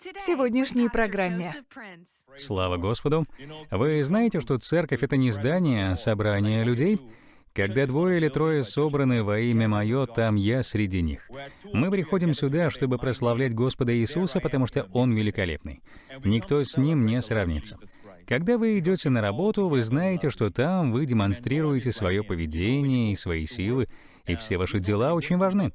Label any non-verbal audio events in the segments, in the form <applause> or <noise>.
в сегодняшней программе. Слава Господу! Вы знаете, что церковь — это не здание, а собрание людей? Когда двое или трое собраны во имя Мое, там я среди них. Мы приходим сюда, чтобы прославлять Господа Иисуса, потому что Он великолепный. Никто с Ним не сравнится. Когда вы идете на работу, вы знаете, что там вы демонстрируете свое поведение и свои силы, и все ваши дела очень важны.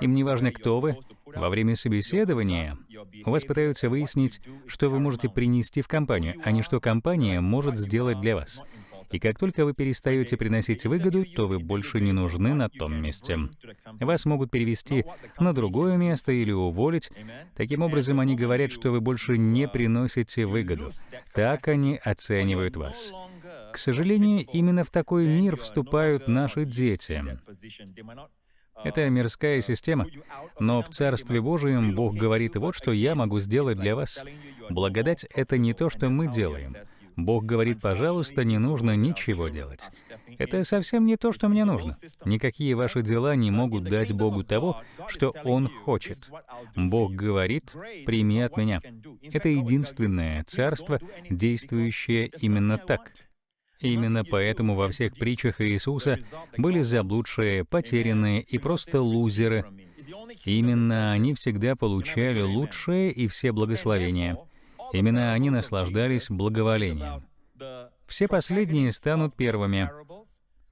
Им не важно, кто вы. Во время собеседования у вас пытаются выяснить, что вы можете принести в компанию, а не что компания может сделать для вас. И как только вы перестаете приносить выгоду, то вы больше не нужны на том месте. Вас могут перевести на другое место или уволить. Таким образом, они говорят, что вы больше не приносите выгоду. Так они оценивают вас. К сожалению, именно в такой мир вступают наши дети. Это мирская система. Но в Царстве Божьем Бог говорит, вот что я могу сделать для вас. Благодать — это не то, что мы делаем. Бог говорит, пожалуйста, не нужно ничего делать. Это совсем не то, что мне нужно. Никакие ваши дела не могут дать Богу того, что Он хочет. Бог говорит, прими от меня. Это единственное царство, действующее именно так. Именно поэтому во всех притчах Иисуса были заблудшие, потерянные и просто лузеры. Именно они всегда получали лучшее и все благословения. Именно они наслаждались благоволением. Все последние станут первыми.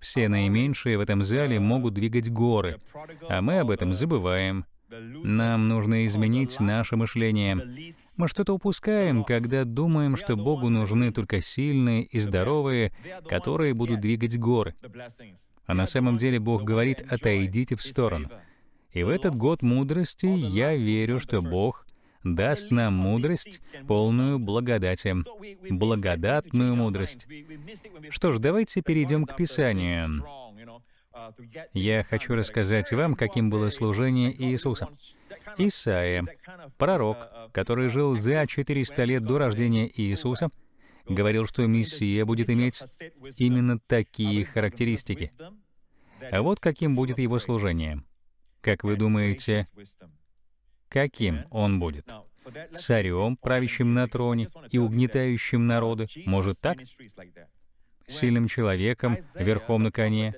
Все наименьшие в этом зале могут двигать горы, а мы об этом забываем. Нам нужно изменить наше мышление. Мы что-то упускаем, когда думаем, что Богу нужны только сильные и здоровые, которые будут двигать горы. А на самом деле Бог говорит «отойдите в сторону». И в этот год мудрости я верю, что Бог даст нам мудрость, полную благодати, благодатную мудрость. Что ж, давайте перейдем к Писанию. Я хочу рассказать вам, каким было служение Иисуса. Исаия, пророк, который жил за 400 лет до рождения Иисуса, говорил, что Мессия будет иметь именно такие характеристики. А вот каким будет его служение. Как вы думаете, каким он будет? Царем, правящим на троне и угнетающим народы? Может так? Сильным человеком, верхом на коне.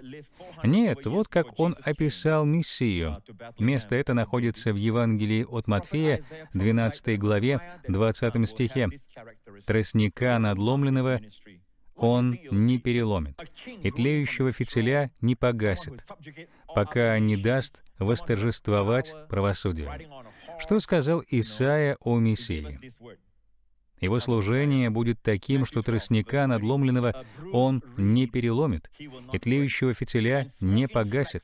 Нет, вот как он описал Мессию. Место это находится в Евангелии от Матфея, 12 главе, 20 стихе. «Тростника надломленного он не переломит, и тлеющего фитиля не погасит, пока не даст восторжествовать правосудию». Что сказал Исаия о Мессии? Его служение будет таким, что тростника надломленного он не переломит, и тлеющего фитиля не погасит.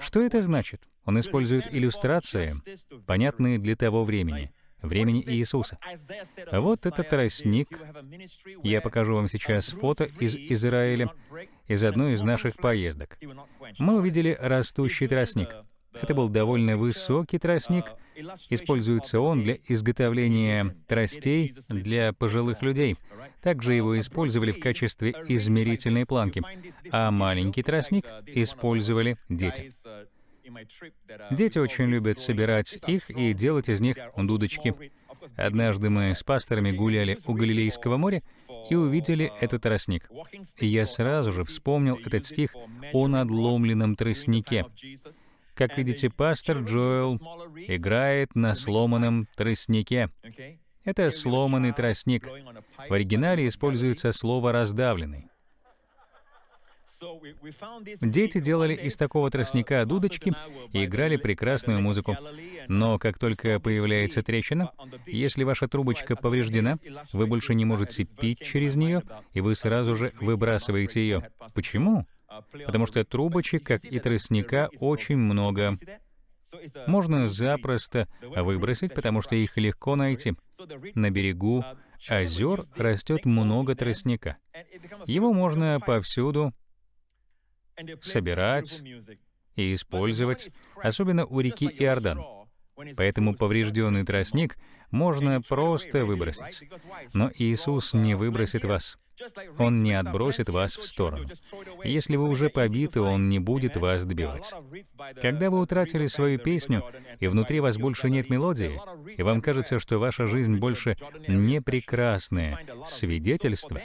Что это значит? Он использует иллюстрации, понятные для того времени, времени Иисуса. Вот этот тростник. Я покажу вам сейчас фото из Израиля, из одной из наших поездок. Мы увидели растущий тростник — это был довольно высокий тростник. Используется он для изготовления тростей для пожилых людей. Также его использовали в качестве измерительной планки, а маленький тростник использовали дети. Дети очень любят собирать их и делать из них дудочки. Однажды мы с пасторами гуляли у Галилейского моря и увидели этот тростник. И я сразу же вспомнил этот стих о надломленном тростнике. Как видите, пастор Джоэл играет на сломанном тростнике. Это сломанный тростник. В оригинале используется слово «раздавленный». Дети делали из такого тростника дудочки и играли прекрасную музыку. Но как только появляется трещина, если ваша трубочка повреждена, вы больше не можете пить через нее, и вы сразу же выбрасываете ее. Почему? Потому что трубочек, как и тростника, очень много. Можно запросто выбросить, потому что их легко найти. На берегу озер растет много тростника. Его можно повсюду собирать и использовать, особенно у реки Иордан. Поэтому поврежденный тростник можно просто выбросить. Но Иисус не выбросит вас. Он не отбросит вас в сторону. Если вы уже побиты, Он не будет вас добивать. Когда вы утратили свою песню, и внутри вас больше нет мелодии, и вам кажется, что ваша жизнь больше не прекрасное свидетельство,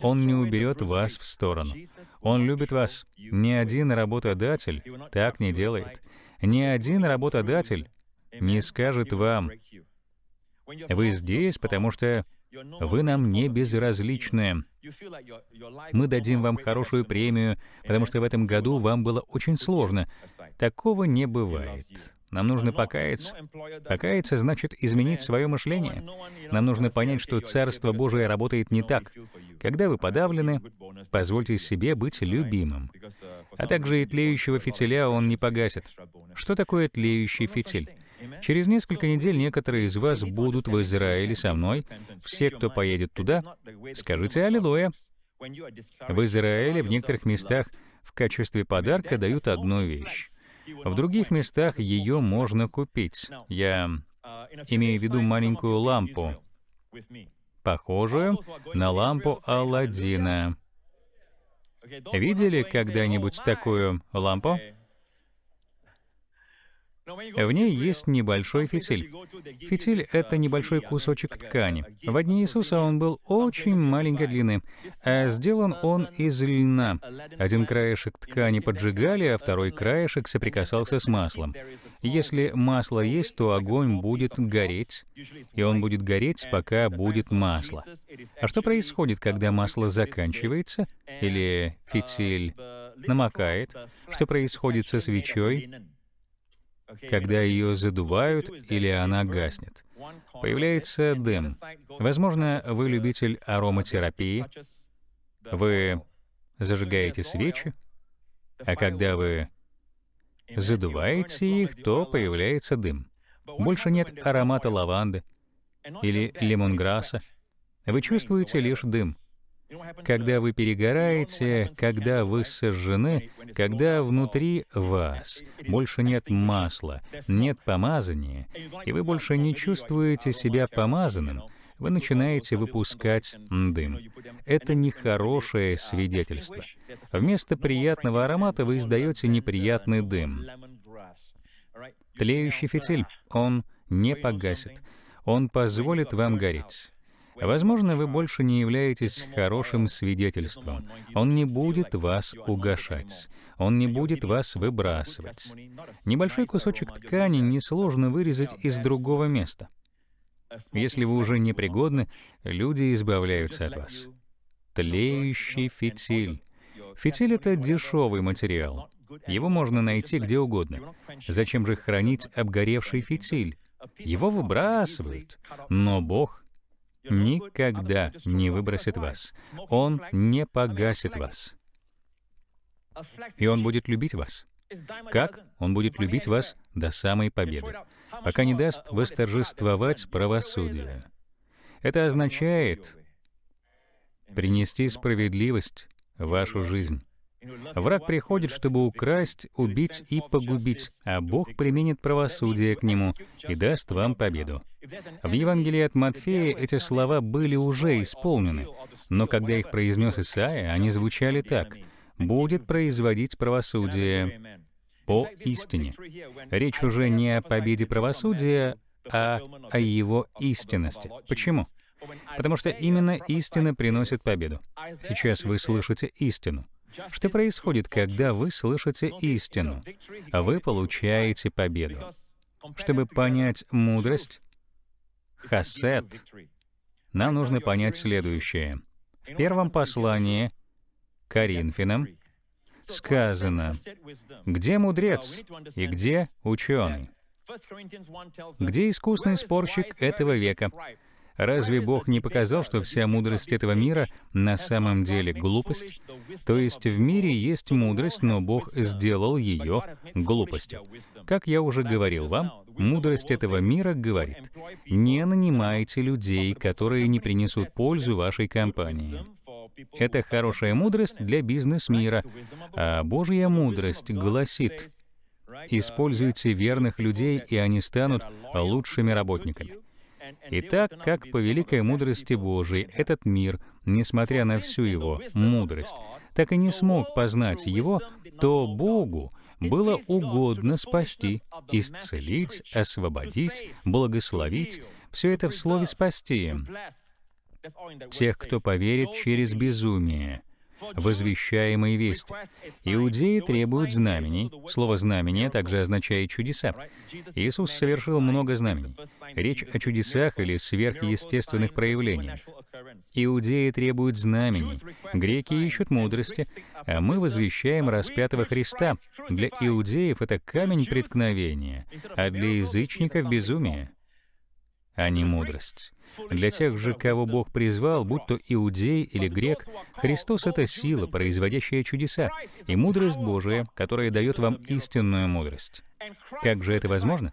он не уберет вас в сторону. Он любит вас. Ни один работодатель так не делает. Ни один работодатель не скажет вам, «Вы здесь, потому что вы нам не безразличны. Мы дадим вам хорошую премию, потому что в этом году вам было очень сложно». Такого не бывает. Нам нужно покаяться. Покаяться значит изменить свое мышление. Нам нужно понять, что Царство Божие работает не так. Когда вы подавлены, позвольте себе быть любимым. А также и тлеющего фитиля он не погасит. Что такое тлеющий фитиль? Через несколько недель некоторые из вас будут в Израиле со мной. Все, кто поедет туда, скажите «Аллилуйя». В Израиле в некоторых местах в качестве подарка дают одну вещь. В других местах ее можно купить. Я имею в виду маленькую лампу, похожую на лампу Алладина. Видели когда-нибудь такую лампу? В ней есть небольшой фитиль. Фитиль — это небольшой кусочек ткани. В дни Иисуса он был очень маленькой длины, а сделан он из льна. Один краешек ткани поджигали, а второй краешек соприкасался с маслом. Если масло есть, то огонь будет гореть, и он будет гореть, пока будет масло. А что происходит, когда масло заканчивается, или фитиль намокает? Что происходит со свечой? Когда ее задувают или она гаснет. Появляется дым. Возможно, вы любитель ароматерапии. Вы зажигаете свечи, а когда вы задуваете их, то появляется дым. Больше нет аромата лаванды или лимонграсса. Вы чувствуете лишь дым. Когда вы перегораете, когда вы сожжены, когда внутри вас больше нет масла, нет помазания, и вы больше не чувствуете себя помазанным, вы начинаете выпускать дым. Это нехорошее свидетельство. Вместо приятного аромата вы издаете неприятный дым. Тлеющий фитиль, он не погасит. Он позволит вам гореть. Возможно, вы больше не являетесь хорошим свидетельством. Он не будет вас угошать. Он не будет вас выбрасывать. Небольшой кусочек ткани несложно вырезать из другого места. Если вы уже непригодны, люди избавляются от вас. Тлеющий фитиль. Фитиль — это дешевый материал. Его можно найти где угодно. Зачем же хранить обгоревший фитиль? Его выбрасывают. Но Бог никогда не выбросит вас. Он не погасит вас. И Он будет любить вас. Как? Он будет любить вас до самой победы, пока не даст восторжествовать правосудие. Это означает принести справедливость в вашу жизнь. Враг приходит, чтобы украсть, убить и погубить, а Бог применит правосудие к нему и даст вам победу. В Евангелии от Матфея эти слова были уже исполнены, но когда их произнес Исаия, они звучали так «будет производить правосудие по истине». Речь уже не о победе правосудия, а о его истинности. Почему? Потому что именно истина приносит победу. Сейчас вы слышите истину. Что происходит, когда вы слышите истину? Вы получаете победу. Чтобы понять мудрость, хасет, нам нужно понять следующее. В первом послании Коринфянам сказано, где мудрец и где ученый? Где искусный спорщик этого века? Разве Бог не показал, что вся мудрость этого мира на самом деле глупость? То есть в мире есть мудрость, но Бог сделал ее глупостью. Как я уже говорил вам, мудрость этого мира говорит, не нанимайте людей, которые не принесут пользу вашей компании. Это хорошая мудрость для бизнес-мира, а Божья мудрость гласит, используйте верных людей, и они станут лучшими работниками. И так как по великой мудрости Божией этот мир, несмотря на всю его мудрость, так и не смог познать его, то Богу было угодно спасти, исцелить, освободить, благословить, все это в слове «спасти», тех, кто поверит через безумие, возвещаемой вести. Иудеи требуют знамений. Слово «знамение» также означает «чудеса». Иисус совершил много знамений. Речь о чудесах или сверхъестественных проявлениях. Иудеи требуют знамений, греки ищут мудрости, а мы возвещаем распятого Христа. Для иудеев это камень преткновения, а для язычников — безумие, а не мудрость. Для тех же, кого Бог призвал, будь то иудей или грек, Христос — это сила, производящая чудеса, и мудрость Божия, которая дает вам истинную мудрость. Как же это возможно?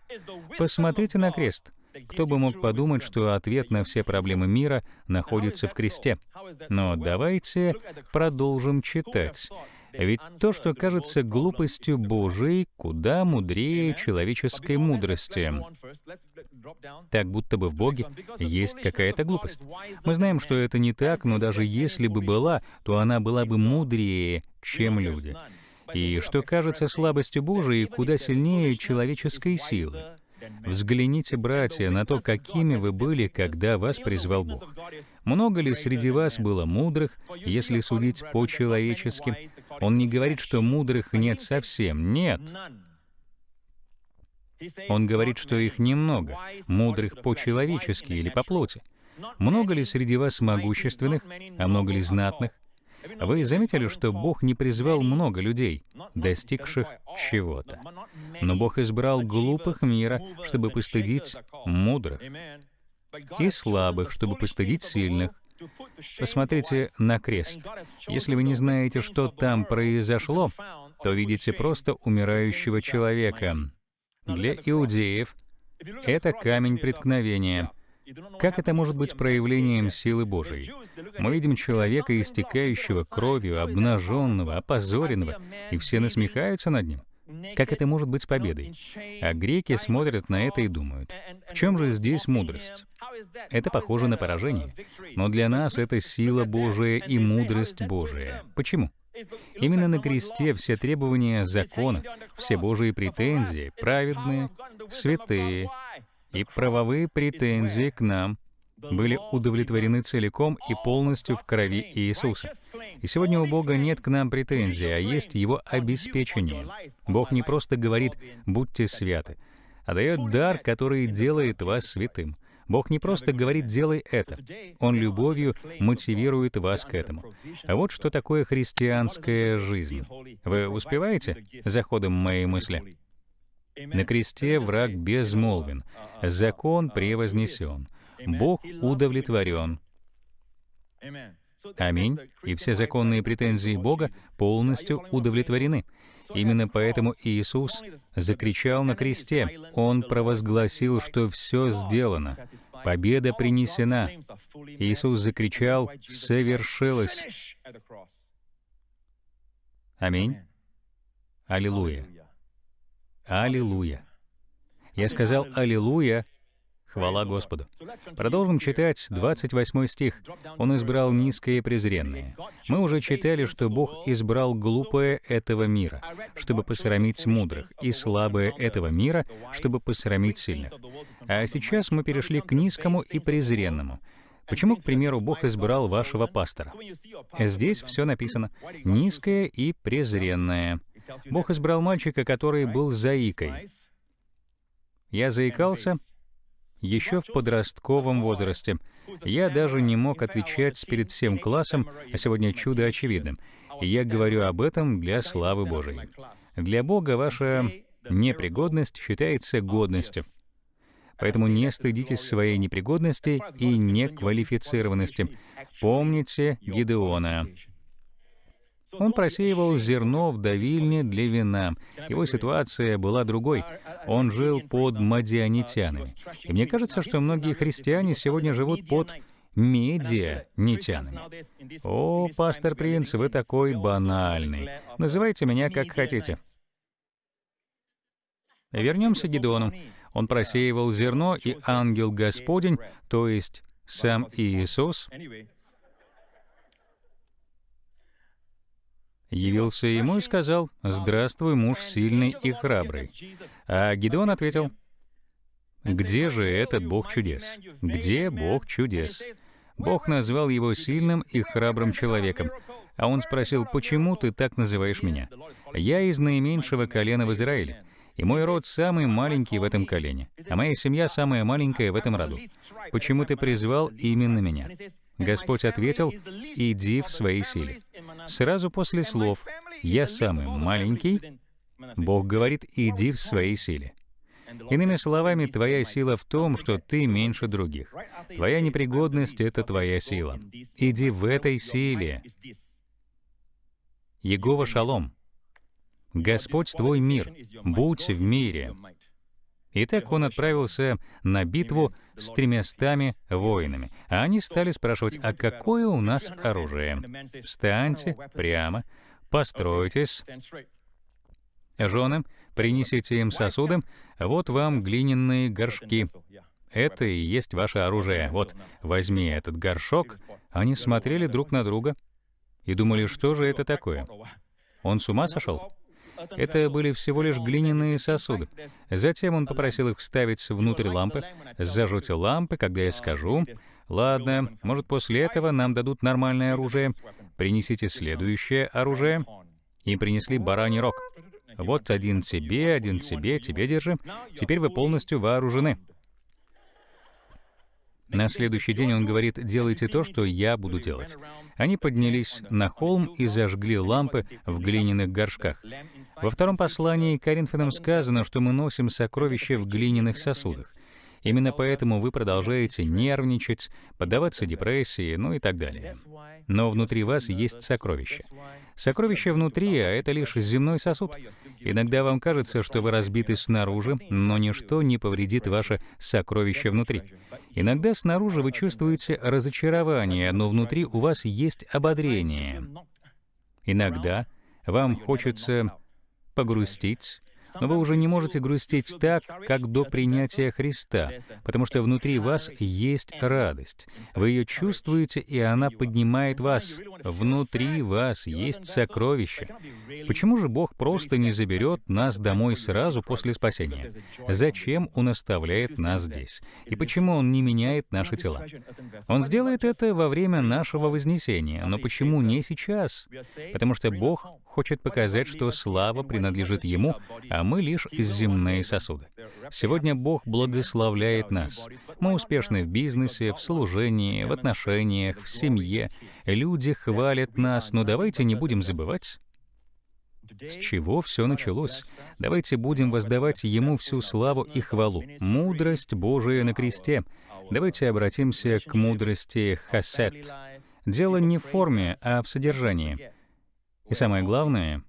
Посмотрите на крест. Кто бы мог подумать, что ответ на все проблемы мира находится в кресте? Но давайте продолжим читать. Ведь то, что кажется глупостью Божией, куда мудрее человеческой мудрости. Так будто бы в Боге есть какая-то глупость. Мы знаем, что это не так, но даже если бы была, то она была бы мудрее, чем люди. И что кажется слабостью Божией, куда сильнее человеческой силы. Взгляните, братья, на то, какими вы были, когда вас призвал Бог. Много ли среди вас было мудрых, если судить по-человечески? Он не говорит, что мудрых нет совсем. Нет. Он говорит, что их немного, мудрых по-человечески или по плоти. Много ли среди вас могущественных, а много ли знатных? Вы заметили, что Бог не призвал много людей, достигших чего-то. Но Бог избрал глупых мира, чтобы постыдить мудрых, и слабых, чтобы постыдить сильных. Посмотрите на крест. Если вы не знаете, что там произошло, то видите просто умирающего человека. Для иудеев это камень преткновения — как это может быть проявлением силы Божией? Мы видим человека, истекающего кровью, обнаженного, опозоренного, и все насмехаются над ним. Как это может быть победой? А греки смотрят на это и думают, в чем же здесь мудрость? Это похоже на поражение. Но для нас это сила Божия и мудрость Божия. Почему? Именно на кресте все требования закона, все Божьи претензии, праведные, святые, и правовые претензии к нам были удовлетворены целиком и полностью в крови Иисуса. И сегодня у Бога нет к нам претензий, а есть Его обеспечение. Бог не просто говорит «будьте святы», а дает дар, который делает вас святым. Бог не просто говорит «делай это», Он любовью мотивирует вас к этому. А вот что такое христианская жизнь. Вы успеваете за ходом моей мысли? На кресте враг безмолвен, закон превознесен, Бог удовлетворен. Аминь. И все законные претензии Бога полностью удовлеты. Именно поэтому Иисус закричал на кресте. Он провозгласил, что все сделано. Победа принесена. Иисус закричал «Совершилось». Аминь. Аллилуйя. Аллилуйя. Я сказал «Аллилуйя», Хвала Господу. Продолжим читать 28 стих. «Он избрал низкое и презренное». Мы уже читали, что Бог избрал глупое этого мира, чтобы посрамить мудрых, и слабое этого мира, чтобы посрамить сильных. А сейчас мы перешли к низкому и презренному. Почему, к примеру, Бог избрал вашего пастора? Здесь все написано «низкое и презренное». Бог избрал мальчика, который был заикой. Я заикался еще в подростковом возрасте. Я даже не мог отвечать перед всем классом, а сегодня чудо очевидным. И я говорю об этом для славы Божией. Для Бога ваша непригодность считается годностью. Поэтому не стыдитесь своей непригодности и неквалифицированности. Помните Гидеона. Он просеивал зерно в давильне для вина. Его ситуация была другой. Он жил под мадианитянами. И мне кажется, что многие христиане сегодня живут под медианитянами. О, пастор Принц, вы такой банальный. Называйте меня как хотите. Вернемся к Гедеону. Он просеивал зерно, и ангел Господень, то есть сам Иисус, явился ему и сказал, «Здравствуй, муж сильный и храбрый». А Гедеон ответил, «Где же этот Бог чудес? Где Бог чудес?» Бог назвал его сильным и храбрым человеком. А он спросил, «Почему ты так называешь меня? Я из наименьшего колена в Израиле, и мой род самый маленький в этом колене, а моя семья самая маленькая в этом роду. Почему ты призвал именно меня?» Господь ответил, «Иди в своей силе». Сразу после слов «Я самый маленький», Бог говорит, «Иди в своей силе». Иными словами, твоя сила в том, что ты меньше других. Твоя непригодность — это твоя сила. Иди в этой силе. Егова Шалом. Господь твой мир, будь в мире. Итак, он отправился на битву с тремястами воинами, а они стали спрашивать, а какое у нас оружие? Встаньте прямо, постройтесь. Жены, принесите им сосуды, вот вам глиняные горшки. Это и есть ваше оружие. Вот, возьми этот горшок. Они смотрели друг на друга и думали, что же это такое. Он с ума сошел? Это были всего лишь глиняные сосуды. Затем он попросил их вставить внутрь лампы. Зажжите лампы, когда я скажу. Ладно, может, после этого нам дадут нормальное оружие. Принесите следующее оружие. Им принесли бараний рог. Вот один тебе, один тебе, тебе держи. Теперь вы полностью вооружены. На следующий день он говорит, делайте то, что я буду делать. Они поднялись на холм и зажгли лампы в глиняных горшках. Во втором послании Коринфянам сказано, что мы носим сокровища в глиняных сосудах. Именно поэтому вы продолжаете нервничать, поддаваться депрессии, ну и так далее. Но внутри вас есть сокровище. Сокровище внутри, а это лишь земной сосуд. Иногда вам кажется, что вы разбиты снаружи, но ничто не повредит ваше сокровище внутри. Иногда снаружи вы чувствуете разочарование, но внутри у вас есть ободрение. Иногда вам хочется погрустить, но вы уже не можете грустить так, как до принятия Христа, потому что внутри вас есть радость. Вы ее чувствуете, и она поднимает вас. Внутри вас есть сокровище. Почему же Бог просто не заберет нас домой сразу после спасения? Зачем Он оставляет нас здесь? И почему Он не меняет наши тела? Он сделает это во время нашего вознесения, но почему не сейчас? Потому что Бог хочет показать, что слава принадлежит Ему, а мы лишь земные сосуды. Сегодня Бог благословляет нас. Мы успешны в бизнесе, в служении, в отношениях, в семье. Люди хвалят нас, но давайте не будем забывать, с чего все началось? Давайте будем воздавать Ему всю славу и хвалу. Мудрость Божия на кресте. Давайте обратимся к мудрости хасет. Дело не в форме, а в содержании. И самое главное,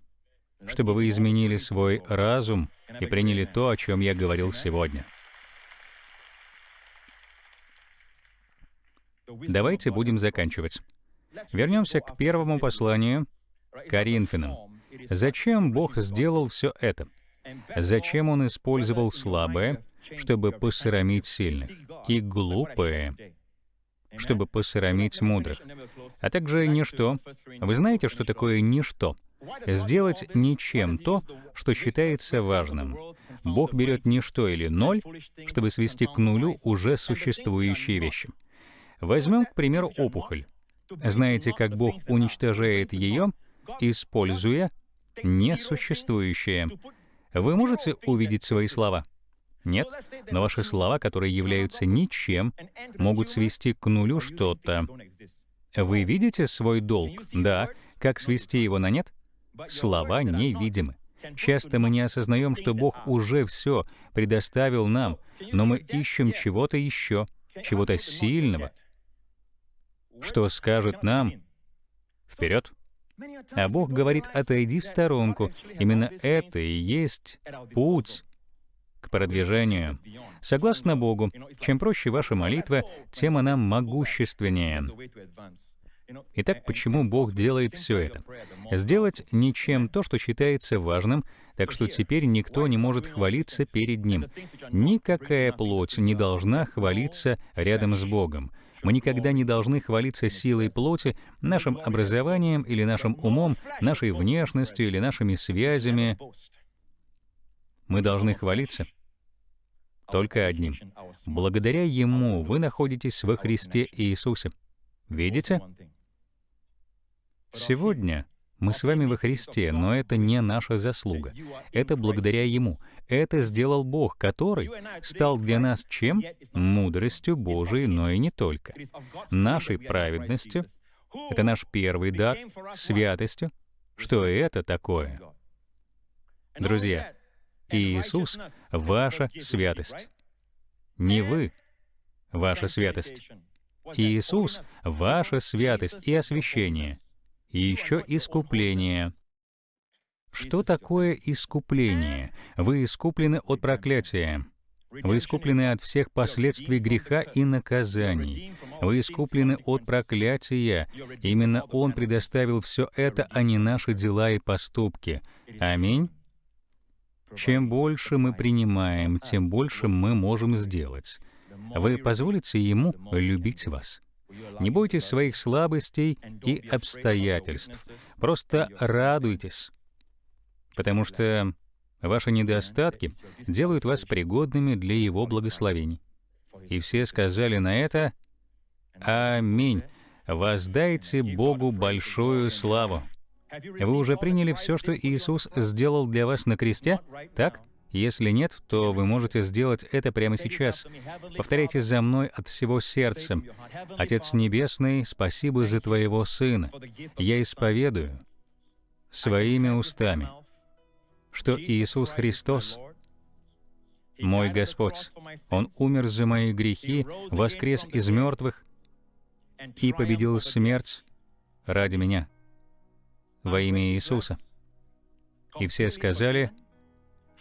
чтобы вы изменили свой разум и приняли то, о чем я говорил сегодня. Давайте будем заканчивать. Вернемся к первому посланию Коринфянам. Зачем Бог сделал все это? Зачем Он использовал слабое, чтобы посрамить сильных, и глупое, чтобы посрамить мудрых, а также ничто. Вы знаете, что такое ничто? Сделать ничем то, что считается важным. Бог берет ничто или ноль, чтобы свести к нулю уже существующие вещи. Возьмем, к примеру, опухоль. Знаете, как Бог уничтожает ее, используя несуществующее? Вы можете увидеть свои слова? Нет, но ваши слова, которые являются ничем, могут свести к нулю что-то. Вы видите свой долг? Да. Как свести его на нет? Слова невидимы. Часто мы не осознаем, что Бог уже все предоставил нам, но мы ищем чего-то еще, чего-то сильного, что скажет нам «Вперед!» А Бог говорит «Отойди в сторонку». Именно это и есть путь к продвижению. Согласно Богу, чем проще ваша молитва, тем она могущественнее. Итак, почему Бог делает все это? Сделать ничем то, что считается важным, так что теперь никто не может хвалиться перед Ним. Никакая плоть не должна хвалиться рядом с Богом. Мы никогда не должны хвалиться силой плоти, нашим образованием или нашим умом, нашей внешностью или нашими связями. Мы должны хвалиться только одним. Благодаря Ему вы находитесь во Христе Иисусе. Видите? Сегодня мы с вами во Христе, но это не наша заслуга. Это благодаря Ему. Это сделал Бог, который стал для нас чем? Мудростью Божией, но и не только. Нашей праведностью. Это наш первый дар, святостью. Что это такое? Друзья, Иисус — ваша святость. Не вы — ваша святость. Иисус — ваша святость и освящение. И еще искупление. Что такое искупление? Вы искуплены от проклятия. Вы искуплены от всех последствий греха и наказаний. Вы искуплены от проклятия. Именно Он предоставил все это, а не наши дела и поступки. Аминь. Чем больше мы принимаем, тем больше мы можем сделать. Вы позволите Ему любить вас. Не бойтесь своих слабостей и обстоятельств. Просто радуйтесь, потому что ваши недостатки делают вас пригодными для Его благословений. И все сказали на это «Аминь». Воздайте Богу большую славу. Вы уже приняли все, что Иисус сделал для вас на кресте? Так? Если нет, то вы можете сделать это прямо сейчас. Повторяйте за мной от всего сердца. Отец Небесный, спасибо за Твоего Сына. Я исповедую своими устами, что Иисус Христос мой Господь. Он умер за мои грехи, воскрес из мертвых и победил смерть ради меня во имя Иисуса. И все сказали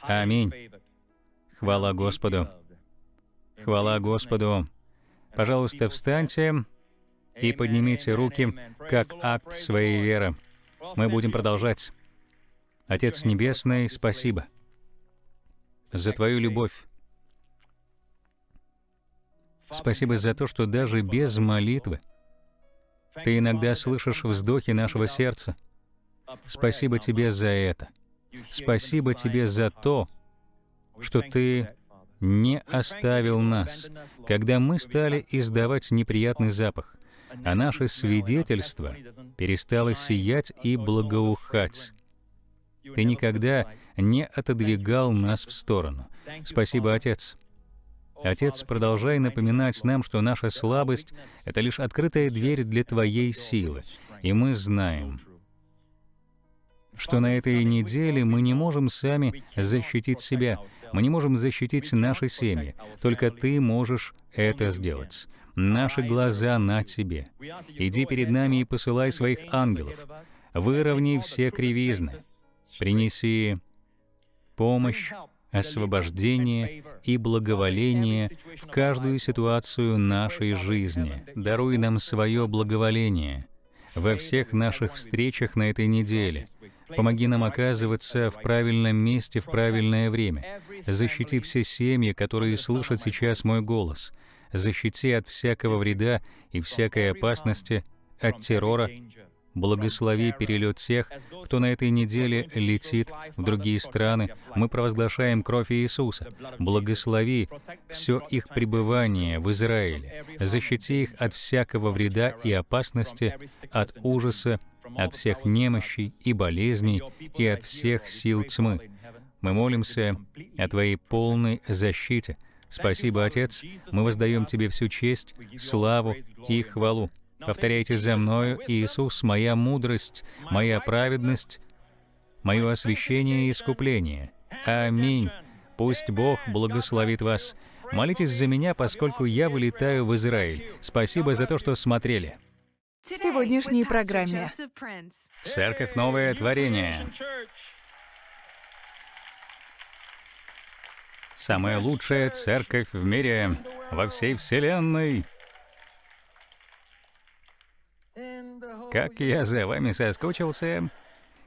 «Аминь». Хвала Господу. Хвала Господу. Пожалуйста, встаньте и поднимите руки как акт своей веры. Мы будем продолжать. Отец Небесный, спасибо за Твою любовь. Спасибо за то, что даже без молитвы Ты иногда слышишь вздохи нашего сердца — Спасибо тебе за это. Спасибо тебе за то, что ты не оставил нас, когда мы стали издавать неприятный запах, а наше свидетельство перестало сиять и благоухать. Ты никогда не отодвигал нас в сторону. Спасибо, Отец. Отец, продолжай напоминать нам, что наша слабость — это лишь открытая дверь для Твоей силы, и мы знаем — что на этой неделе мы не можем сами защитить себя, мы не можем защитить наши семьи. Только Ты можешь это сделать. Наши глаза на Тебе. Иди перед нами и посылай своих ангелов. Выровни все кривизны. Принеси помощь, освобождение и благоволение в каждую ситуацию нашей жизни. Даруй нам свое благоволение во всех наших встречах на этой неделе. Помоги нам оказываться в правильном месте в правильное время. Защити все семьи, которые слышат сейчас мой голос. Защити от всякого вреда и всякой опасности, от террора. Благослови перелет тех, кто на этой неделе летит в другие страны. Мы провозглашаем кровь Иисуса. Благослови все их пребывание в Израиле. Защити их от всякого вреда и опасности, от ужаса от всех немощей и болезней и от всех сил тьмы. Мы молимся о Твоей полной защите. Спасибо, Отец. Мы воздаем Тебе всю честь, славу и хвалу. Повторяйте за мною, Иисус, моя мудрость, моя праведность, мое освящение и искупление. Аминь. Пусть Бог благословит вас. Молитесь за меня, поскольку я вылетаю в Израиль. Спасибо за то, что смотрели сегодняшней программе. Церковь Новое Творение. Самая лучшая церковь в мире, во всей Вселенной. Как я за вами соскучился.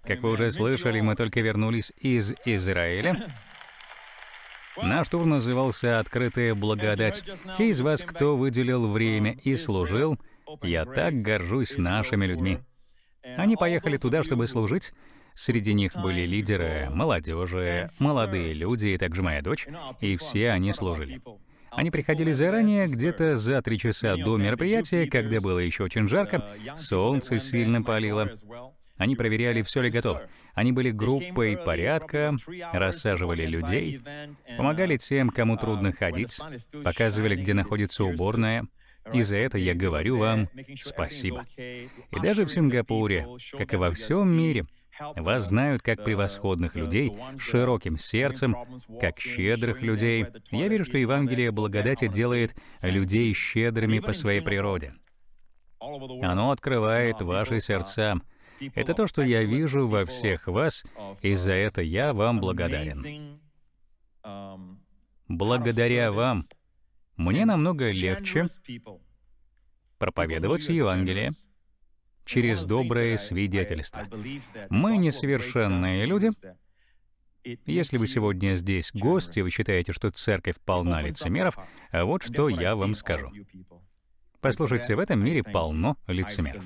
Как вы уже слышали, мы только вернулись из Израиля. Наш тур назывался «Открытая благодать». Те из вас, кто выделил время и служил, я так горжусь нашими людьми. Они поехали туда, чтобы служить. Среди них были лидеры, молодежи, молодые люди, и также моя дочь, и все они служили. Они приходили заранее, где-то за три часа до мероприятия, когда было еще очень жарко, солнце сильно палило. Они проверяли, все ли готово. Они были группой порядка, рассаживали людей, помогали тем, кому трудно ходить, показывали, где находится уборная. И за это я говорю вам спасибо. И даже в Сингапуре, как и во всем мире, вас знают как превосходных людей широким сердцем, как щедрых людей. Я верю, что Евангелие благодати делает людей щедрыми по своей природе. Оно открывает ваши сердца, это то, что я вижу во всех вас, и за это я вам благодарен. Благодаря вам мне намного легче проповедовать Евангелие через доброе свидетельство. Мы несовершенные люди. Если вы сегодня здесь гости, вы считаете, что церковь полна лицемеров, а вот что я вам скажу. Послушайте, в этом мире полно лицемеров.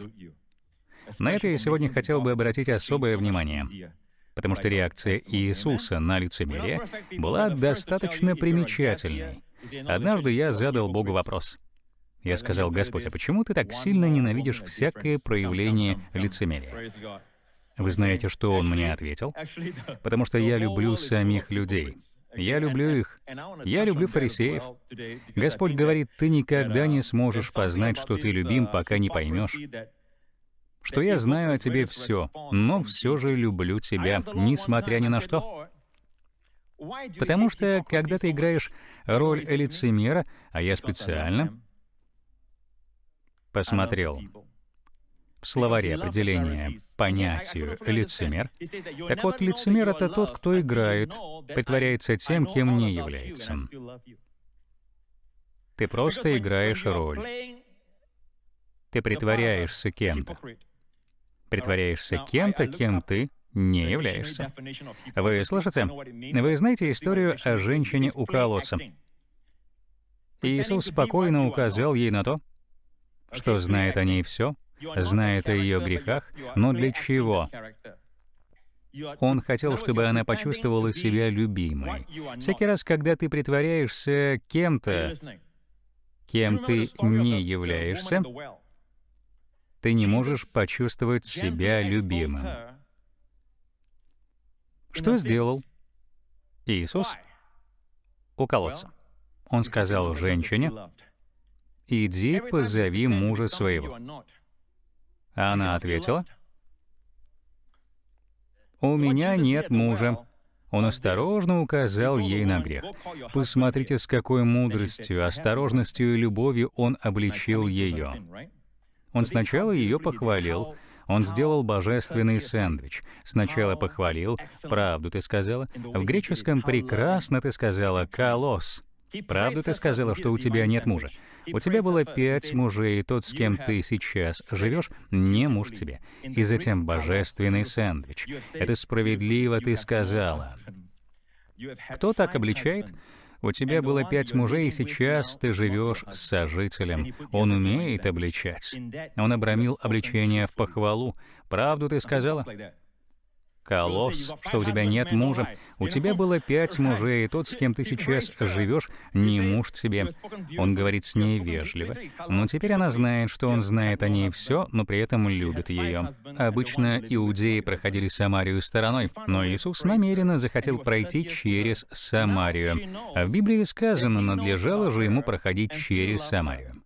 На это я сегодня хотел бы обратить особое внимание, потому что реакция Иисуса на лицемерие была достаточно примечательной. Однажды я задал Богу вопрос. Я сказал, «Господь, а почему ты так сильно ненавидишь всякое проявление лицемерия?» Вы знаете, что он мне ответил? Потому что я люблю самих людей. Я люблю их. Я люблю фарисеев. Господь говорит, ты никогда не сможешь познать, что ты любим, пока не поймешь, что я знаю о тебе все, но все же люблю тебя, несмотря ни на что. Потому что, когда ты играешь роль лицемера, а я специально посмотрел в словаре определения понятию «лицемер». Так вот, лицемер — это тот, кто играет, притворяется тем, кем не является. Ты просто играешь роль. Ты притворяешься кем-то притворяешься кем-то, кем ты не являешься. Вы слышите? Вы знаете историю о женщине у колодца? Иисус спокойно указал ей на то, что знает о ней все, знает о ее грехах, но для чего? Он хотел, чтобы она почувствовала себя любимой. Всякий раз, когда ты притворяешься кем-то, кем ты не являешься, ты не можешь почувствовать себя любимым. Что сделал Иисус у колодца? Он сказал женщине, «Иди, позови мужа своего». А она ответила, «У меня нет мужа». Он осторожно указал ей на грех. Посмотрите, с какой мудростью, осторожностью и любовью он обличил ее. Он сначала ее похвалил, он сделал божественный сэндвич. Сначала похвалил, правду ты сказала. В греческом прекрасно ты сказала «колосс». Правду ты сказала, что у тебя нет мужа. У тебя было пять мужей, и тот, с кем ты сейчас живешь, не муж тебе. И затем божественный сэндвич. Это справедливо ты сказала. Кто так обличает? У тебя было пять мужей, и сейчас ты живешь с сожителем. Он умеет обличать. Он обрамил обличение в похвалу. Правду ты сказала? Колосс, что у тебя нет мужа. У тебя было пять мужей, и тот, с кем ты сейчас живешь, не муж тебе. Он говорит с ней вежливо. Но теперь она знает, что он знает о ней все, но при этом любит ее. Обычно иудеи проходили Самарию стороной, но Иисус намеренно захотел пройти через Самарию. А в Библии сказано, надлежало же ему проходить через Самарию.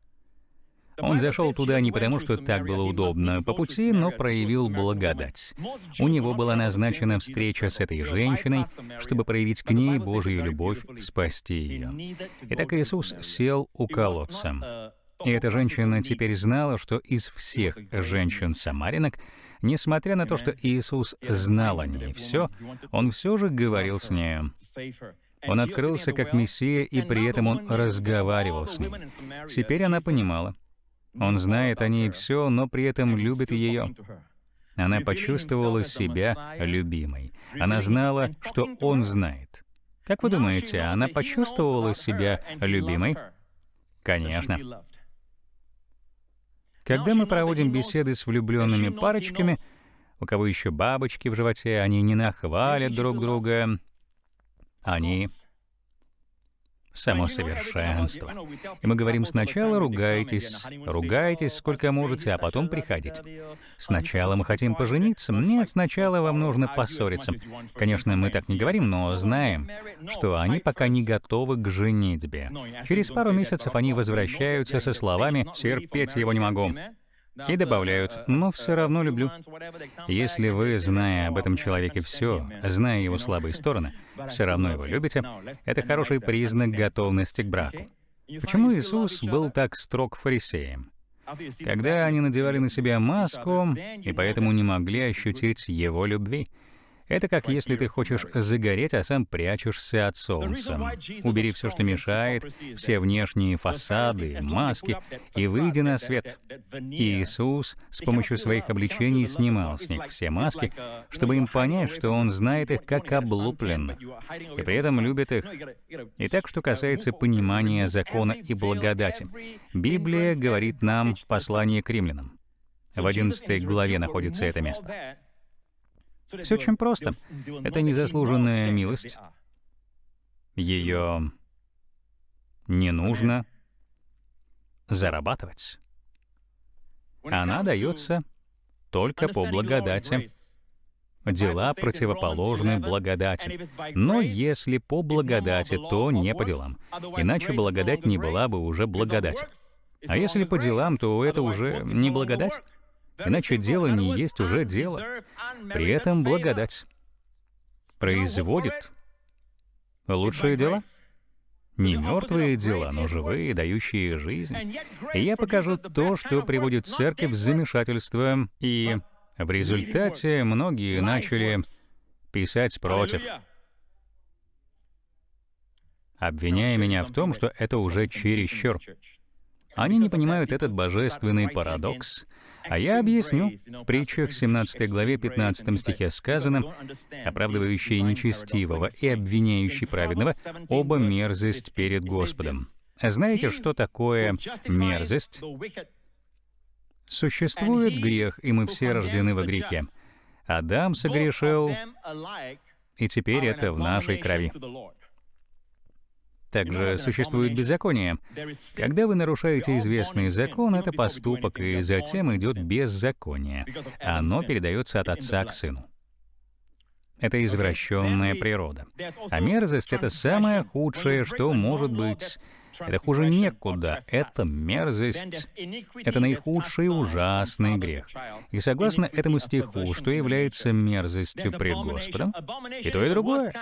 Он зашел туда не потому, что так было удобно по пути, но проявил благодать. У него была назначена встреча с этой женщиной, чтобы проявить к ней Божью любовь, спасти ее. Итак, Иисус сел у колодца. И эта женщина теперь знала, что из всех женщин-самаринок, несмотря на то, что Иисус знал о ней все, он все же говорил с нею. Он открылся как Мессия, и при этом он разговаривал с ней. Теперь она понимала, Он знает о ней все, но при этом любит ее. Она почувствовала себя любимой. Она знала, что он знает. Как вы думаете, она почувствовала себя любимой? Конечно. Когда мы проводим беседы с влюбленными парочками, у кого еще бабочки в животе, они не нахвалят друг друга, они само совершенство. И мы говорим сначала ругайтесь, ругайтесь сколько можете, а потом приходите. Сначала мы хотим пожениться, нет, сначала вам нужно поссориться. Конечно, мы так не говорим, но знаем, что они пока не готовы к женитьбе. Через пару месяцев они возвращаются со словами «терпеть его не могу». И добавляют, но все равно люблю. Если вы, зная об этом человеке все, зная его слабые стороны, все равно его любите, это хороший признак готовности к браку. Почему Иисус был так строг фарисеям? Когда они надевали на себя маску, и поэтому не могли ощутить его любви — это как если ты хочешь загореть, а сам прячешься от солнца. Убери все, что мешает, все внешние фасады, маски, и выйди на свет. Иисус с помощью своих обличений снимал с них все маски, чтобы им понять, что Он знает их как облупленных, и при этом любит их. Итак, что касается понимания закона и благодати, Библия говорит нам в послании к римлянам. В 11 главе находится это место. Все очень просто. Это незаслуженная милость. Ее не нужно зарабатывать. Она дается только по благодати. Дела противоположны благодати. Но если по благодати, то не по делам. Иначе благодать не была бы уже благодать. А если по делам, то это уже не благодать. Иначе дело не есть уже дело. При этом благодать производит лучшие дела. Не мертвые дела, но живые, дающие жизнь. И я покажу то, что приводит церковь в замешательство, и в результате многие начали писать против, обвиняя меня в том, что это уже чересчур. Они не понимают этот божественный парадокс, а я объясню. В притчах 17 главе 15 стихе сказано, оправдывающий нечестивого и обвиняющий праведного, оба мерзость перед Господом. А знаете, что такое мерзость? Существует грех, и мы все рождены во грехе. Адам согрешил, и теперь это в нашей крови. Также существует беззаконие. Когда вы нарушаете известный закон, это поступок, и затем идет беззаконие. Оно передается от отца к сыну. Это извращенная природа. А мерзость — это самое худшее, что может быть это хуже некуда. Это мерзость. Это наихудший ужасный грех. И согласно этому стиху, что является мерзостью пред Господом, и то, и другое.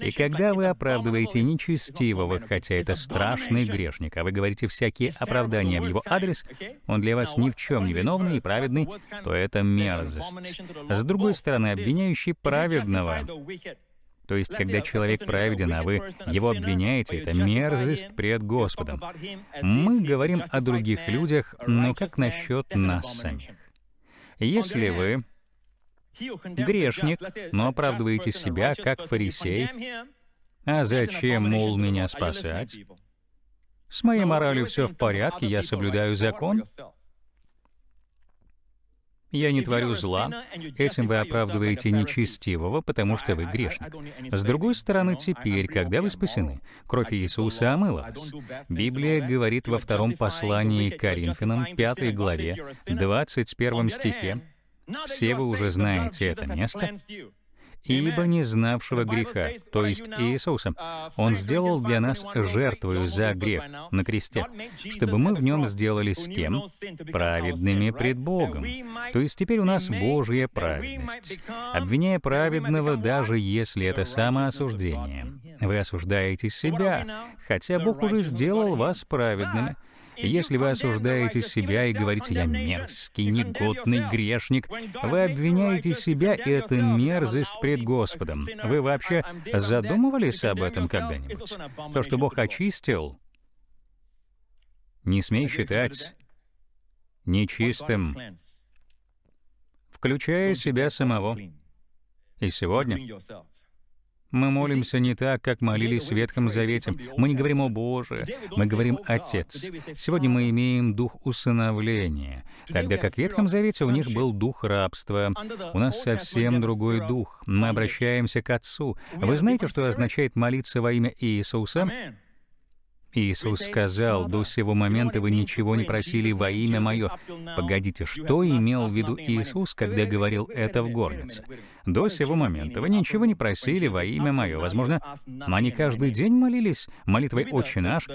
И когда вы оправдываете нечестивого, хотя это страшный грешник, а вы говорите всякие оправдания в его адрес, он для вас ни в чем не виновный и праведный, то это мерзость. С другой стороны, обвиняющий праведного то есть, когда человек праведен, а вы его обвиняете, это мерзость пред Господом. Мы говорим о других людях, но как насчет нас самих? Если вы грешник, но оправдываете себя как фарисей, а зачем, мол, меня спасать? С моей моралью все в порядке, я соблюдаю закон. Я не творю зла. Этим вы оправдываете нечестивого, потому что вы грешник. С другой стороны, теперь, когда вы спасены, кровь Иисуса омыла вас. Библия говорит во втором послании к Коринфянам, 5 главе, 21 стихе, все вы уже знаете это место, ибо не знавшего греха, то есть Иисуса. Он сделал для нас жертвою за грех на кресте, чтобы мы в нем сделались кем? Праведными пред Богом. То есть теперь у нас Божья праведность. Обвиняя праведного, даже если это самоосуждение, вы осуждаете себя, хотя Бог уже сделал вас праведными. Если вы осуждаете себя и говорите «я мерзкий, негодный грешник», вы обвиняете себя, и это мерзость пред Господом. Вы вообще задумывались об этом когда-нибудь? То, что Бог очистил, не смей считать нечистым, включая себя самого. И сегодня мы молимся не так, как молились в Ветхом Завете. Мы не говорим «О Боже», мы говорим «Отец». Сегодня мы имеем дух усыновления, тогда как в Ветхом Завете у них был дух рабства. У нас совсем другой дух. Мы обращаемся к Отцу. Вы знаете, что означает молиться во имя Иисуса? Иисус сказал, «До сего момента вы ничего не просили во имя Мое». Погодите, что имел в виду Иисус, когда говорил это в горнице? До сего момента вы ничего не просили во имя Мое. Возможно, они каждый день молились молитвой «Отче наш».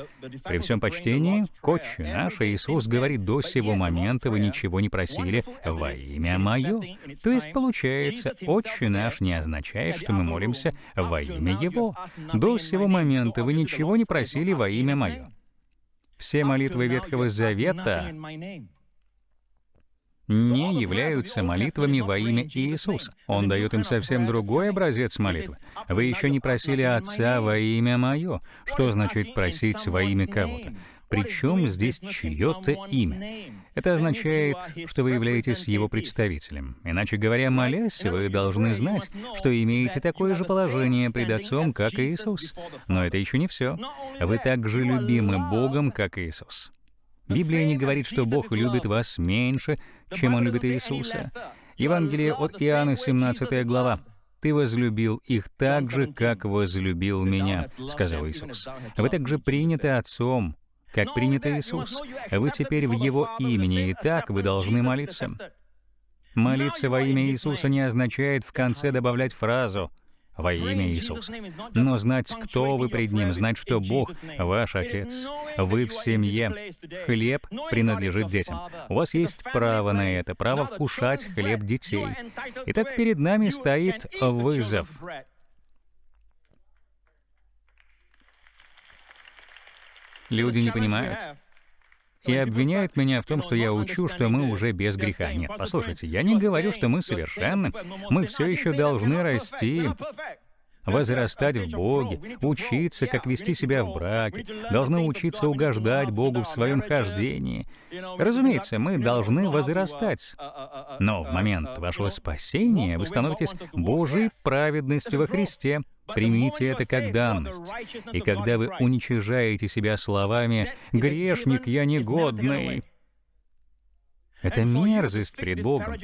При всем почтении к «Отче наш» Иисус говорит, «До сего момента вы ничего не просили во имя Мое». То есть, получается, «Отче наш» не означает, что мы молимся во имя Его. До сего момента вы ничего не просили во имя Мое. Все молитвы Ветхого Завета не являются молитвами во имя Иисуса. Он дает им совсем другой образец молитвы. Вы еще не просили Отца во имя Мое. Что значит просить во имя кого-то? Причем здесь чье-то имя? Это означает, что вы являетесь его представителем. Иначе говоря, молясь, вы должны знать, что имеете такое же положение пред Отцом, как Иисус. Но это еще не все. Вы также любимы Богом, как Иисус. Библия не говорит, что Бог любит вас меньше, чем Он любит Иисуса. Евангелие от Иоанна, 17 глава. «Ты возлюбил их так же, как возлюбил меня», — сказал Иисус. «Вы также приняты Отцом, как принят Иисус. Вы теперь в Его имени, и так вы должны молиться». Молиться во имя Иисуса не означает в конце добавлять фразу — во имя Иисуса. Но знать, кто вы пред Ним, знать, что Бог — ваш Отец, вы в семье, хлеб принадлежит детям. У вас есть право на это, право вкушать хлеб детей. Итак, перед нами стоит вызов. Люди не понимают и обвиняют меня в том, что я учу, что мы уже без греха. Нет, послушайте, я не говорю, что мы совершенны. Мы все еще должны расти. возрастать в Боге, учиться, как вести себя в браке, должны учиться угождать Богу в своем хождении. Разумеется, мы должны возрастать. Но в момент вашего спасения вы становитесь Божьей праведностью во Христе. Примите это как данность. И когда вы уничижаете себя словами «грешник, я негодный», это мерзость пред Богом.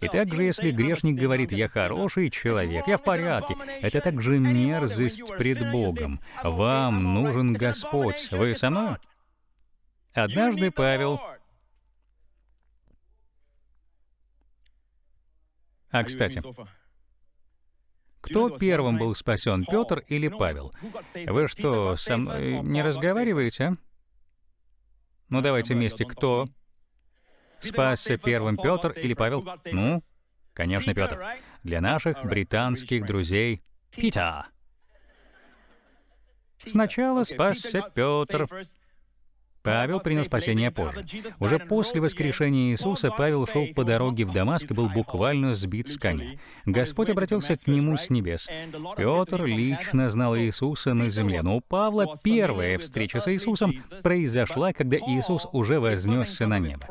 И также, если грешник говорит «я хороший человек, я в порядке», это также мерзость пред Богом. Вам нужен Господь. Вы со мной? Однажды Павел... А, кстати, кто первым был спасен, Петр или Павел? Вы что, со мной не разговариваете? Ну, давайте вместе. Кто спасся первым, Петр или Павел? Ну, конечно, Петр. Для наших британских друзей Пита. Сначала спасся Петр, Павел принял спасение позже. Уже после воскрешения Иисуса Павел шел по дороге в Дамаск и был буквально сбит с коня. Господь обратился к нему с небес. Петр лично знал Иисуса на земле, но у Павла первая встреча с Иисусом произошла, когда Иисус уже вознесся на небо.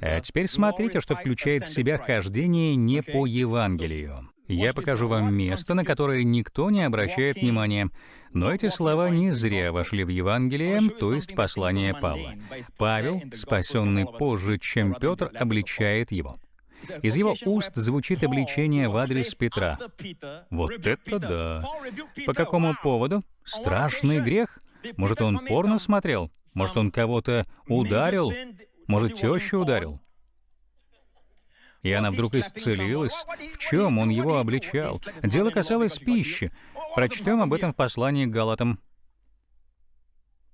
А теперь смотрите, что включает в себя хождение не по Евангелию. Я покажу вам место, на которое никто не обращает внимания. Но эти слова не зря вошли в Евангелие, то есть послание Павла. Павел, спасенный позже, чем Петр, обличает его. Из его уст звучит обличение в адрес Петра. Вот это да! По какому поводу? Страшный грех? Может, он порно смотрел? Может, он кого-то ударил? Может, тещу ударил? И она вдруг исцелилась. В чем он его обличал? Дело касалось пищи. Прочтем об этом в послании к Галатам.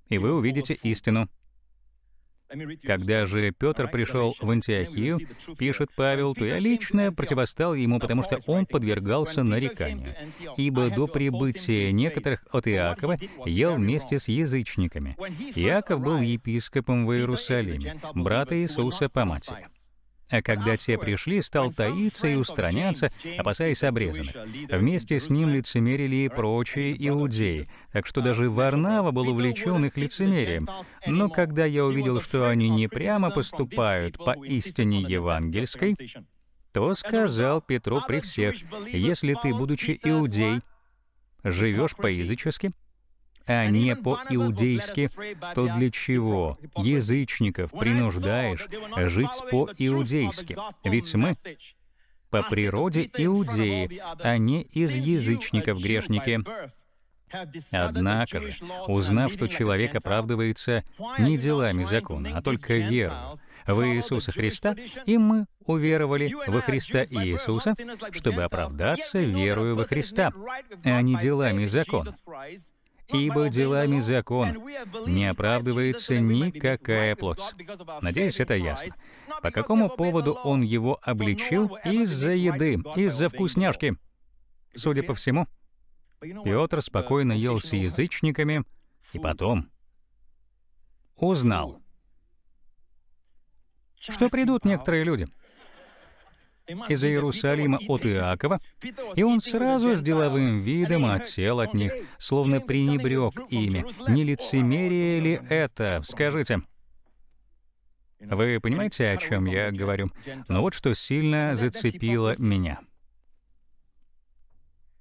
И вы увидите истину. Когда же Петр пришел в Антиохию, пишет Павел, то я лично противостал ему, потому что он подвергался нареканию. Ибо до прибытия некоторых от Иакова ел вместе с язычниками. Иаков был епископом в Иерусалиме, брата Иисуса по матери. А когда те пришли, стал таиться и устраняться, опасаясь обрезанных. Вместе с ним лицемерили и прочие иудеи, так что даже Варнава был увлечен их лицемерием. Но когда я увидел, что они не прямо поступают по истине евангельской, то сказал Петру при всех, «Если ты, будучи иудей, живешь по-язычески, а не по-иудейски, то для чего? Язычников принуждаешь жить по-иудейски? Ведь мы по природе иудеи, а не из язычников грешники. Однако же, узнав, что человек оправдывается не делами закона, а только верою в Иисуса Христа, и мы уверовали во Христа Иисуса, чтобы оправдаться верою во Христа, а не делами закона ибо делами закон не оправдывается никакая плоть. Надеюсь, это ясно. По какому поводу он его обличил? Из-за еды, из-за вкусняшки. Судя по всему, Петр спокойно ел с язычниками и потом узнал, что придут некоторые люди — из Иерусалима от Иакова, и он сразу с деловым видом отсел от них, словно пренебрег ими. Не лицемерие ли это? Скажите. Вы понимаете, о чем я говорю? Но вот что сильно зацепило меня.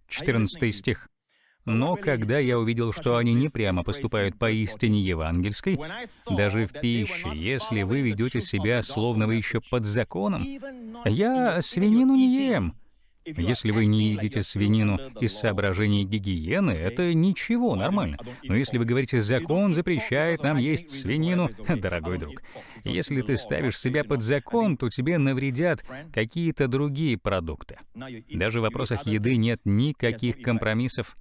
14 стих. Но когда я увидел, что они не прямо поступают по истине евангельской, даже в пище, если вы ведете себя, словно вы еще под законом, я свинину не ем. Если вы не едите свинину из соображений гигиены, это ничего, нормально. Но если вы говорите, закон запрещает нам есть свинину, <laughs> дорогой друг, если ты ставишь себя под закон, то тебе навредят какие-то другие продукты. Даже в вопросах еды нет никаких компромиссов.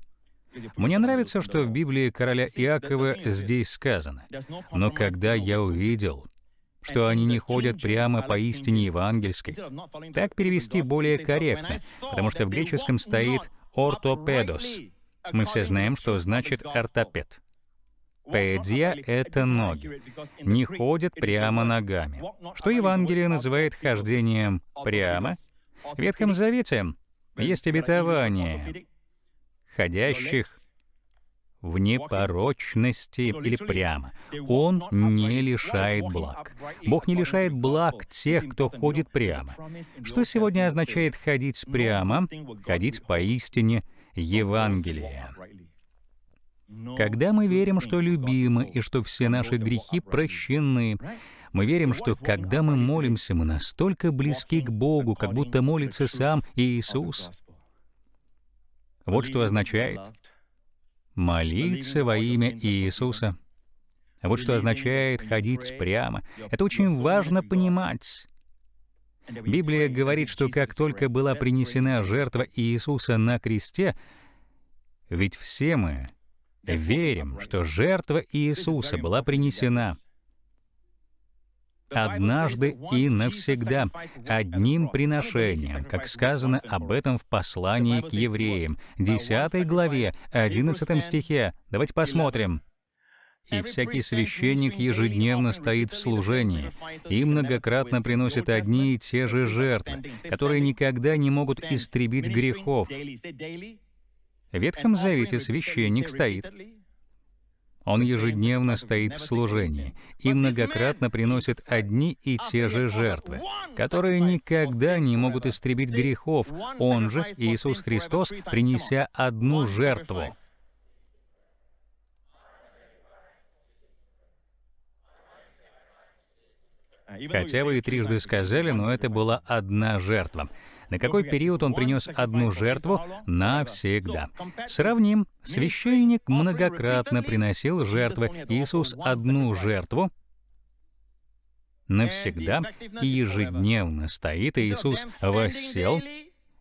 Мне нравится, что в Библии короля Иакова здесь сказано. Но когда я увидел, что они не ходят прямо по истине евангельской, так перевести более корректно, потому что в греческом стоит «ортопедос». Мы все знаем, что значит «ортопед». Педия — это ноги. Не ходят прямо ногами. Что Евангелие называет хождением прямо? В Ветхом Завете есть обетование, ходящих в непорочности или прямо. Он не лишает благ. Бог не лишает благ тех, кто ходит прямо. Что сегодня означает ходить прямо, ходить поистине Евангелия? Когда мы верим, что любимы и что все наши грехи прощены, мы верим, что когда мы молимся, мы настолько близки к Богу, как будто молится сам Иисус. Вот что означает молиться во имя Иисуса. Вот что означает ходить прямо. Это очень важно понимать. Библия говорит, что как только была принесена жертва Иисуса на кресте, ведь все мы верим, что жертва Иисуса была принесена — однажды и навсегда, одним приношением, как сказано об этом в послании к евреям, 10 главе, 11 стихе. Давайте посмотрим. «И всякий священник ежедневно стоит в служении и многократно приносит одни и те же жертвы, которые никогда не могут истребить грехов». В Ветхом Завете священник стоит, он ежедневно стоит в служении и многократно приносит одни и те же жертвы, которые никогда не могут истребить грехов. Он же, Иисус Христос, принеся одну жертву. Хотя вы и трижды сказали, но это была одна жертва на какой период он принес одну жертву навсегда. Сравним. Священник многократно приносил жертвы. Иисус одну жертву навсегда и ежедневно стоит Иисус воссел.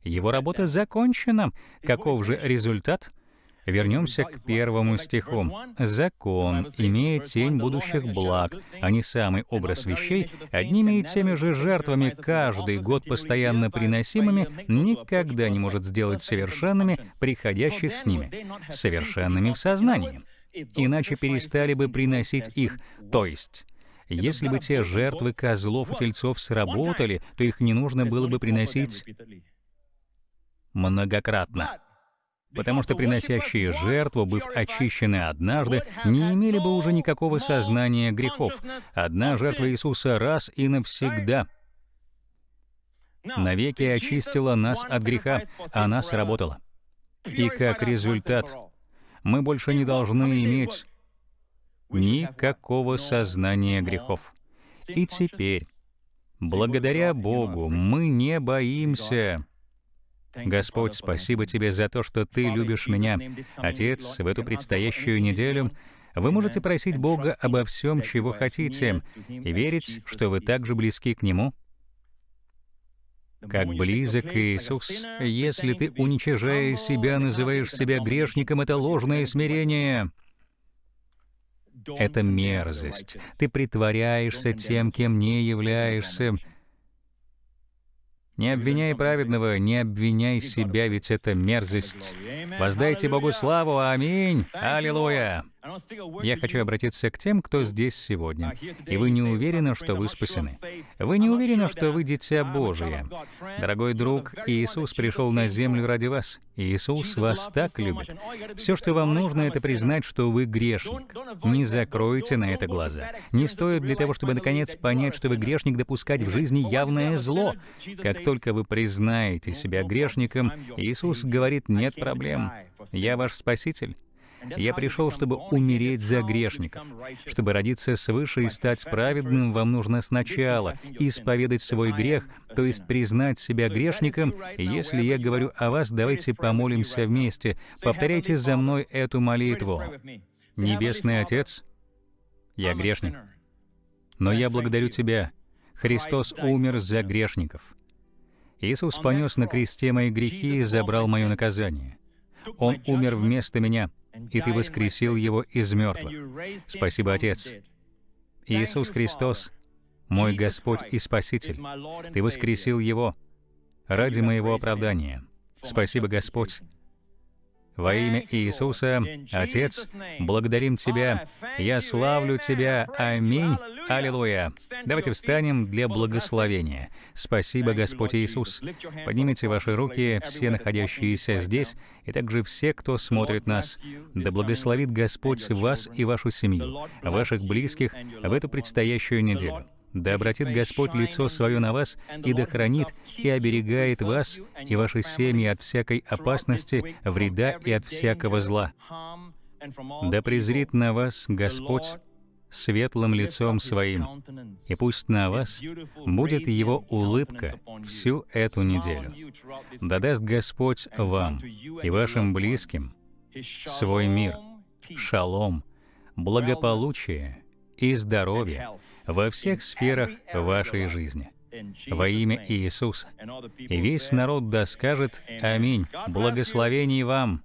Его работа закончена. Каков же результат? Вернемся к первому стиху. «Закон, имея тень будущих благ, а не самый образ вещей, одними и теми же жертвами, каждый год постоянно приносимыми, никогда не может сделать совершенными приходящих с ними, совершенными в сознании. Иначе перестали бы приносить их, то есть Если бы те жертвы козлов и тельцов сработали, то их не нужно было бы приносить многократно. Потому что приносящие жертву, быв очищены однажды, не имели бы уже никакого сознания грехов. Одна жертва Иисуса раз и навсегда навеки очистила нас от греха, она сработала. И как результат, мы больше не должны иметь никакого сознания грехов. И теперь, благодаря Богу, мы не боимся Господь, спасибо Тебе за то, что Ты любишь меня. Отец, в эту предстоящую неделю вы можете просить Бога обо всем, чего хотите, и верить, что вы также близки к Нему, как близок Иисус. Если ты, уничижая себя, называешь себя грешником, это ложное смирение. Это мерзость. Ты притворяешься тем, кем не являешься. Не обвиняй праведного, не обвиняй себя, ведь это мерзость. Воздайте Богу славу, аминь, аллилуйя. Я хочу обратиться к тем, кто здесь сегодня, и вы не уверены, что вы спасены. Вы не уверены, что вы дитя Божие. Дорогой друг, Иисус пришел на землю ради вас. Иисус вас так любит. Все, что вам нужно, это признать, что вы грешник. Не закройте на это глаза. Не стоит для того, чтобы наконец понять, что вы грешник, допускать в жизни явное зло. Как только вы признаете себя грешником, Иисус говорит, нет проблем. Я ваш Спаситель. Я пришел, чтобы умереть за грешников. Чтобы родиться свыше и стать праведным, вам нужно сначала исповедать свой грех, то есть признать себя грешником. Если я говорю о вас, давайте помолимся вместе. Повторяйте за мной эту молитву. Небесный Отец, я грешник. Но я благодарю Тебя. Христос умер за грешников. Иисус понес на кресте мои грехи и забрал мое наказание. Он умер вместо меня — и Ты воскресил его из мертвых. Спасибо, Отец. Иисус Христос, мой Господь и Спаситель, Ты воскресил его ради моего оправдания. Спасибо, Господь, во имя Иисуса, Отец, благодарим Тебя, я славлю Тебя, аминь, аллилуйя. Давайте встанем для благословения. Спасибо, Господь Иисус. Поднимите ваши руки, все находящиеся здесь, и также все, кто смотрит нас. Да благословит Господь вас и вашу семью, ваших близких в эту предстоящую неделю. Да обратит Господь лицо свое на вас и да хранит и оберегает вас и ваши семьи от всякой опасности, вреда и от всякого зла. Да презрит на вас Господь светлым лицом Своим, и пусть на вас будет Его улыбка всю эту неделю. Да даст Господь вам и вашим близким свой мир, шалом, благополучие и здоровья во всех сферах вашей жизни. Во имя Иисуса. И весь народ да скажет «Аминь». Благословений вам!